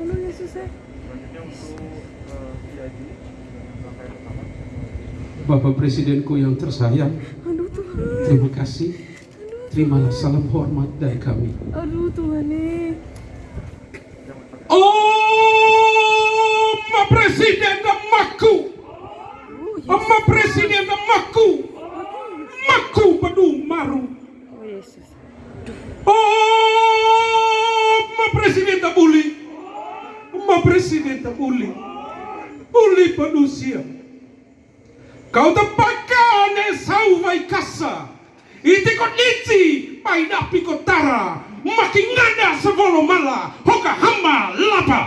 Halo Yesus eh. Selanjutnya untuk eh, dengan rangkaian pertama. Bapak Presidenku yang tersayang, Aduh Tuhan. terima kasih. Terimalah salam hormat dari kami. Aduh Tuhan nih. Oh, Ma Presiden Maku, Oh, Yesus. Ma Presiden Maku, Maku Badung Maru. Oh Yesus. Presiden presidente Uli, Uli Panusia, kau tempakan sauvai kasa, iti kondisi api pikotara, makin ada sevolo mala, hoka hamba lapa.